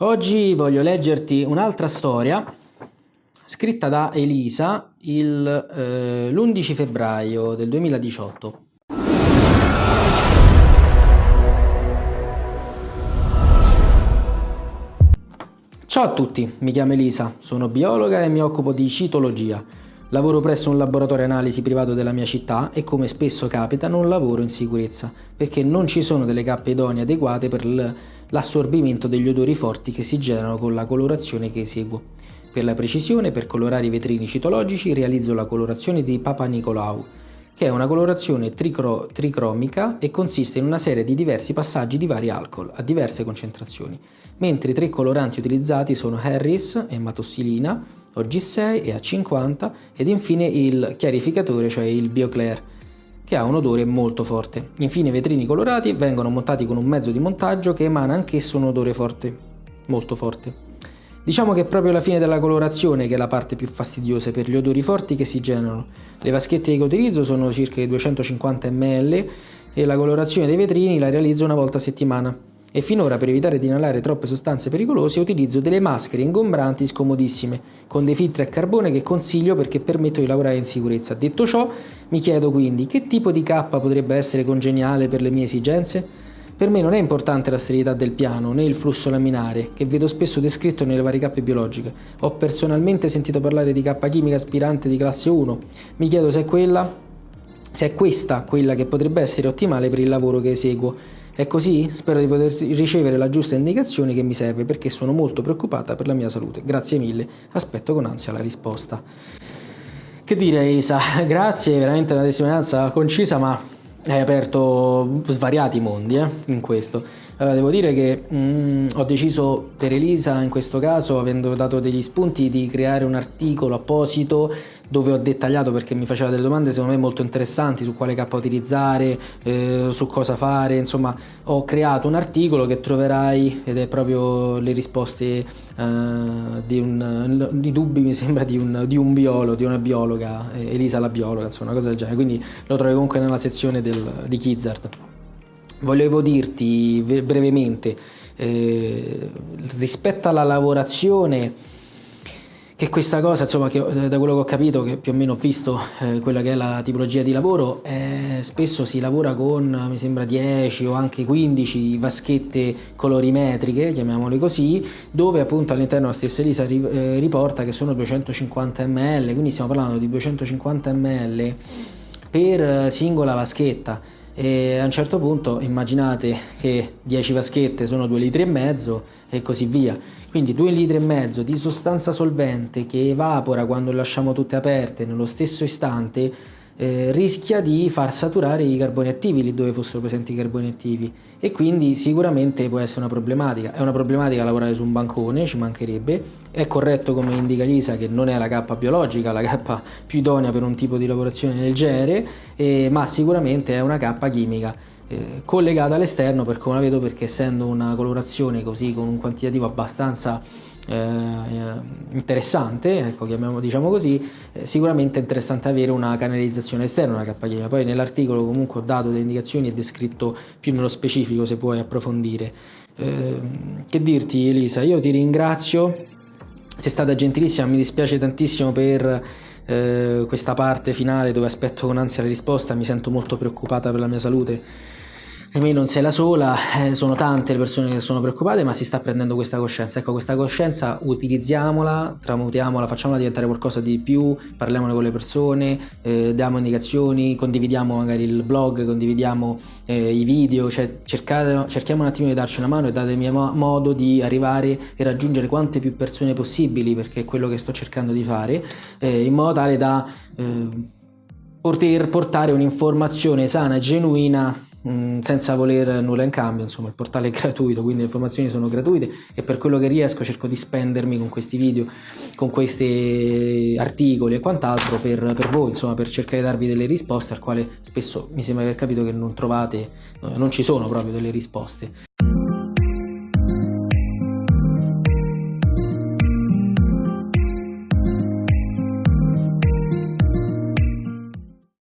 Oggi voglio leggerti un'altra storia scritta da Elisa eh, l'11 febbraio del 2018. Ciao a tutti, mi chiamo Elisa, sono biologa e mi occupo di citologia. Lavoro presso un laboratorio analisi privato della mia città e come spesso capita non lavoro in sicurezza, perché non ci sono delle cappe idonee adeguate per l'assorbimento degli odori forti che si generano con la colorazione che eseguo. Per la precisione, per colorare i vetrini citologici realizzo la colorazione di Papa Nicolau, che è una colorazione tricro- tricromica e consiste in una serie di diversi passaggi di vari alcol a diverse concentrazioni, mentre i tre coloranti utilizzati sono Harris e Matossilina, OG6 e A50 ed infine il chiarificatore, cioè il BioClair, che ha un odore molto forte. Infine i vetrini colorati vengono montati con un mezzo di montaggio che emana anch'esso un odore forte, molto forte. Diciamo che è proprio la fine della colorazione che è la parte più fastidiosa per gli odori forti che si generano. Le vaschette che utilizzo sono circa 250 ml e la colorazione dei vetrini la realizzo una volta a settimana e finora per evitare di inalare troppe sostanze pericolose utilizzo delle maschere ingombranti scomodissime con dei filtri a carbone che consiglio perché permettono di lavorare in sicurezza. Detto ciò, mi chiedo quindi che tipo di K potrebbe essere congeniale per le mie esigenze? Per me non è importante la sterilità del piano né il flusso laminare, che vedo spesso descritto nelle varie cappe biologiche. Ho personalmente sentito parlare di K chimica aspirante di classe 1. Mi chiedo se è quella, se è questa quella che potrebbe essere ottimale per il lavoro che eseguo è così? Spero di poter ricevere la giusta indicazione che mi serve perché sono molto preoccupata per la mia salute. Grazie mille, aspetto con ansia la risposta. Che dire Isa, grazie, veramente una testimonianza concisa ma hai aperto svariati mondi eh, in questo. Allora, devo dire che mm, ho deciso per Elisa, in questo caso, avendo dato degli spunti, di creare un articolo apposito dove ho dettagliato perché mi faceva delle domande secondo me molto interessanti su quale K utilizzare, eh, su cosa fare, insomma ho creato un articolo che troverai ed è proprio le risposte eh, di, un, di dubbi mi sembra di un, di un biologo, di una biologa, eh, Elisa la biologa, insomma una cosa del genere, quindi lo trovi comunque nella sezione del, di Kizzard. Volevo dirti brevemente eh, rispetto alla lavorazione che questa cosa, insomma, che, eh, da quello che ho capito, che più o meno ho visto eh, quella che è la tipologia di lavoro, eh, spesso si lavora con, mi sembra, 10 o anche 15 vaschette colorimetriche, chiamiamole così, dove appunto all'interno la stessa Elisa ri, eh, riporta che sono 250 ml, quindi stiamo parlando di 250 ml per eh, singola vaschetta e a un certo punto immaginate che 10 vaschette sono 2 litri e mezzo e così via. Quindi 2 litri e mezzo di sostanza solvente che evapora quando lasciamo tutte aperte nello stesso istante eh, rischia di far saturare i carboni attivi lì dove fossero presenti i carboni attivi e quindi sicuramente può essere una problematica. È una problematica lavorare su un bancone, ci mancherebbe. È corretto come indica Lisa che non è la K biologica, la K più idonea per un tipo di lavorazione del genere, eh, ma sicuramente è una K chimica. Eh, collegata all'esterno per come la vedo perché essendo una colorazione così con un quantitativo abbastanza eh, interessante, ecco, chiamiamo, diciamo così, eh, sicuramente è interessante avere una canalizzazione esterna, una K-chimica. Poi nell'articolo comunque ho dato delle indicazioni e descritto più nello specifico se puoi approfondire. Eh, che dirti Elisa, io ti ringrazio, sei stata gentilissima, mi dispiace tantissimo per eh, questa parte finale dove aspetto con ansia la risposta, mi sento molto preoccupata per la mia salute me non sei la sola, eh, sono tante le persone che sono preoccupate, ma si sta prendendo questa coscienza. Ecco, questa coscienza utilizziamola, tramutiamola, facciamola diventare qualcosa di più, parliamone con le persone, eh, diamo indicazioni, condividiamo magari il blog, condividiamo eh, i video, cioè cercate, cerchiamo un attimo di darci una mano e datemi modo di arrivare e raggiungere quante più persone possibili, perché è quello che sto cercando di fare, eh, in modo tale da eh, poter portare un'informazione sana e genuina Mm, senza voler nulla in cambio, insomma il portale è gratuito, quindi le informazioni sono gratuite e per quello che riesco cerco di spendermi con questi video, con questi articoli e quant'altro per, per voi, insomma per cercare di darvi delle risposte al quale spesso mi sembra aver capito che non trovate, non ci sono proprio delle risposte.